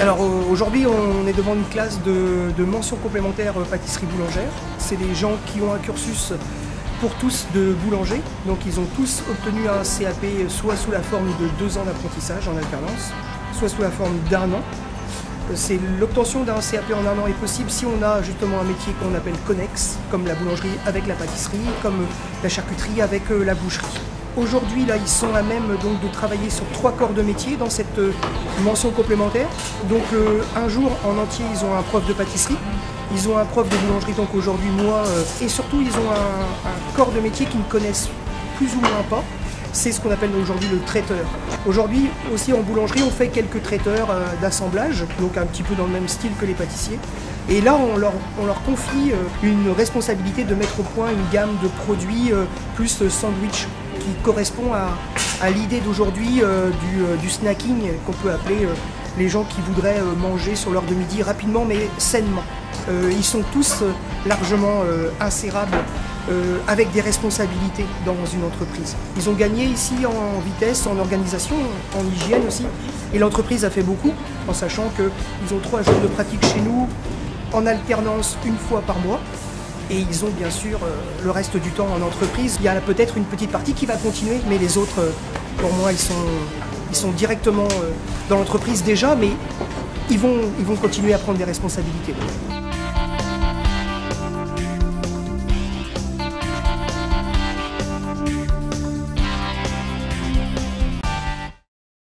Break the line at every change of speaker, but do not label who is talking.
Alors euh, aujourd'hui, on est devant une classe de, mention complémentaire euh, pâtisserie boulangère. C'est des gens qui ont un cursus pour tous de boulanger. Donc ils ont tous obtenu un CAP soit sous la forme de deux ans d'apprentissage en alternance, soit sous la forme d'un an. C'est l'obtention d'un CAP en un an est possible si on a justement un métier qu'on appelle connexe, comme la boulangerie avec la pâtisserie, comme la charcuterie avec euh, la boucherie. Aujourd'hui, là, ils sont à même donc, de travailler sur trois corps de métier dans cette euh, mention complémentaire. Donc, euh, un jour en entier, ils ont un prof de pâtisserie, ils ont un prof de boulangerie, donc aujourd'hui, moi, euh, et surtout, ils ont un, corps de métier qu'ils ne connaissent plus ou moins pas. C'est ce qu'on appelle aujourd'hui le traiteur. Aujourd'hui, aussi en boulangerie, on fait quelques traiteurs d'assemblage, donc un petit peu dans le même style que les pâtissiers. Et là, on leur, on leur confie une responsabilité de mettre au point une gamme de produits plus sandwich qui correspond à, l'idée d'aujourd'hui euh, du, euh, du snacking qu'on peut appeler euh, les gens qui voudraient manger sur l'heure de midi rapidement mais sainement. Ils sont tous largement insérables avec des responsabilités dans une entreprise. Ils ont gagné ici en vitesse, en organisation, en hygiène aussi. Et l'entreprise a fait beaucoup en sachant qu'ils ont trois jours de pratique chez nous en alternance une fois par mois. Et ils ont bien sûr euh, le reste du temps en entreprise. Il y a peut-être une petite partie qui va continuer, mais les autres, euh, pour moi, ils sont, directement euh, dans l'entreprise déjà, mais ils vont continuer à prendre des responsabilités.